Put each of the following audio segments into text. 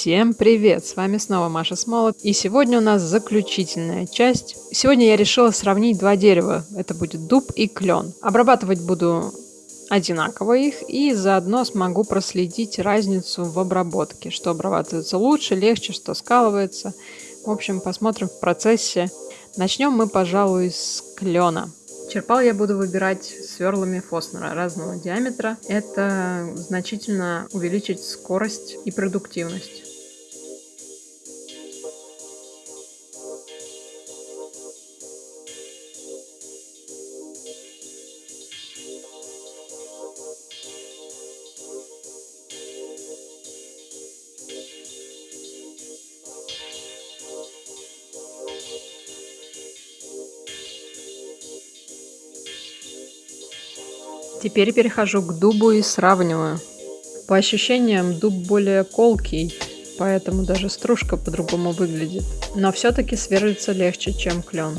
Всем привет! С вами снова Маша Смолот, и сегодня у нас заключительная часть. Сегодня я решила сравнить два дерева. Это будет дуб и клен. Обрабатывать буду одинаково их, и заодно смогу проследить разницу в обработке, что обрабатывается лучше, легче, что скалывается. В общем, посмотрим в процессе. Начнем мы, пожалуй, с клена. Черпал я буду выбирать сверлами Фоснера разного диаметра. Это значительно увеличит скорость и продуктивность. Теперь перехожу к дубу и сравниваю. По ощущениям дуб более колкий, поэтому даже стружка по-другому выглядит. Но все-таки сверлится легче, чем клен.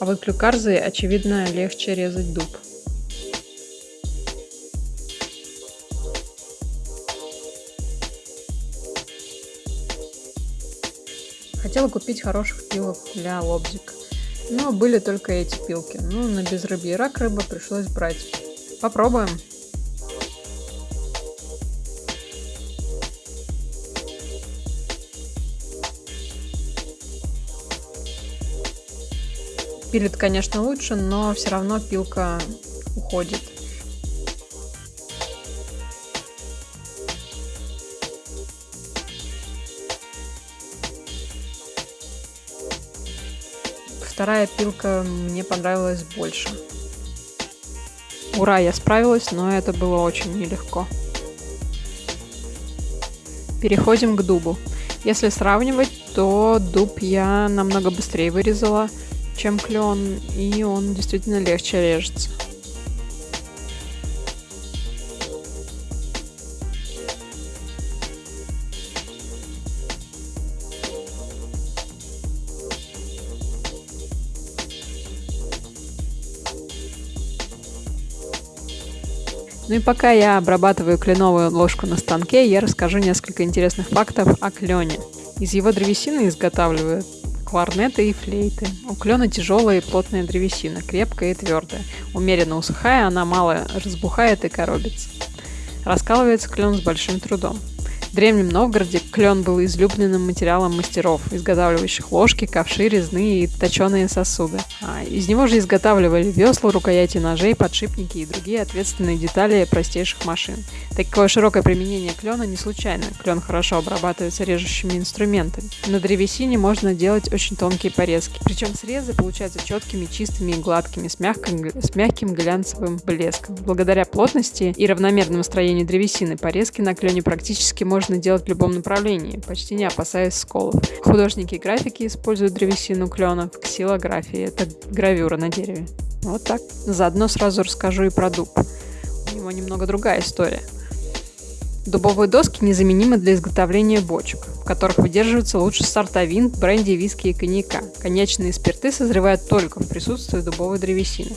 А вот клюкарзой, очевидно, легче резать дуб. Хотела купить хороших пилок для лобзика. Но были только эти пилки. Ну, на безрыбье рак рыба пришлось брать. Попробуем. Пилит, конечно, лучше, но все равно пилка уходит. Вторая пилка мне понравилась больше. Ура, я справилась, но это было очень нелегко. Переходим к дубу. Если сравнивать, то дуб я намного быстрее вырезала, чем клен, и он действительно легче режется. Ну и пока я обрабатываю кленовую ложку на станке, я расскажу несколько интересных фактов о клене. Из его древесины изготавливают кларнеты и флейты. У клена тяжелая и плотная древесина, крепкая и твердая. Умеренно усыхая, она мало разбухает и коробится. Раскалывается клен с большим трудом. В Древнем Новгороде клен был излюбленным материалом мастеров, изготавливающих ложки, ковши, резные и точеные сосуды. А из него же изготавливали весла, рукояти ножей, подшипники и другие ответственные детали простейших машин. Такое широкое применение клена не случайно. Клен хорошо обрабатывается режущими инструментами. На древесине можно делать очень тонкие порезки. Причем срезы получаются четкими, чистыми и гладкими, с мягким, с мягким глянцевым блеском. Благодаря плотности и равномерному строению древесины порезки на клене практически можно можно делать в любом направлении, почти не опасаясь сколов. Художники и графики используют древесину клена в ксилографии. Это гравюра на дереве. Вот так. Заодно сразу расскажу и про дуб. У него немного другая история. Дубовые доски незаменимы для изготовления бочек, в которых выдерживаются лучше сорта вин, бренди, виски и коньяка. Коньячные спирты созревают только в присутствии дубовой древесины.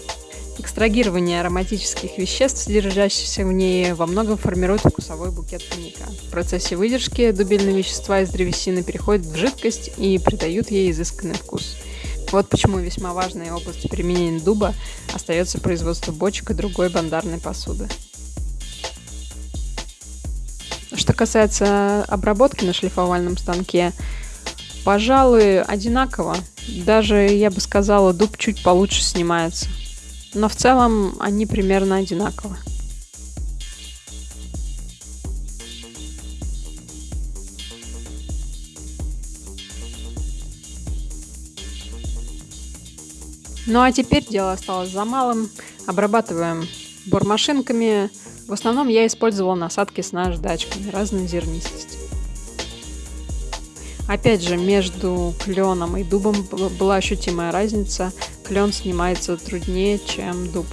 Экстрагирование ароматических веществ, содержащихся в ней, во многом формирует вкусовой букет коньяка. В процессе выдержки дубильные вещества из древесины переходят в жидкость и придают ей изысканный вкус. Вот почему весьма важной областью применения дуба остается производство бочек и другой бандарной посуды. Что касается обработки на шлифовальном станке, пожалуй, одинаково. Даже, я бы сказала, дуб чуть получше снимается но в целом они примерно одинаковы. Ну а теперь дело осталось за малым. Обрабатываем бормашинками. В основном я использовала насадки с наждачками разной зернистости. Опять же, между кленом и дубом была ощутимая разница клен снимается труднее, чем дуб.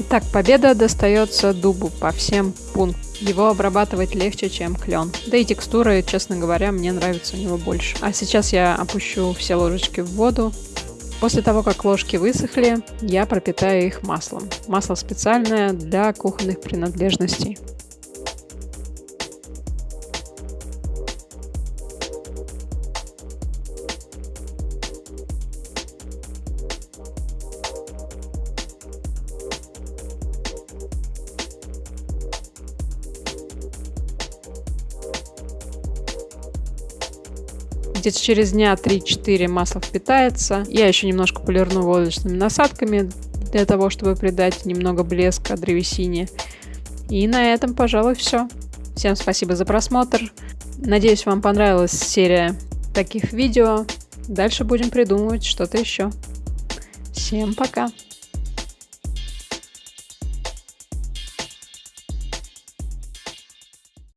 Итак, победа достается дубу по всем пунктам. Его обрабатывать легче, чем клен. Да и текстуры, честно говоря, мне нравятся у него больше. А сейчас я опущу все ложечки в воду. После того, как ложки высохли, я пропитаю их маслом. Масло специальное для кухонных принадлежностей. Где-то через дня 3-4 масло впитается. Я еще немножко полирну водочными насадками для того, чтобы придать немного блеска древесине. И на этом, пожалуй, все. Всем спасибо за просмотр. Надеюсь, вам понравилась серия таких видео. Дальше будем придумывать что-то еще. Всем пока!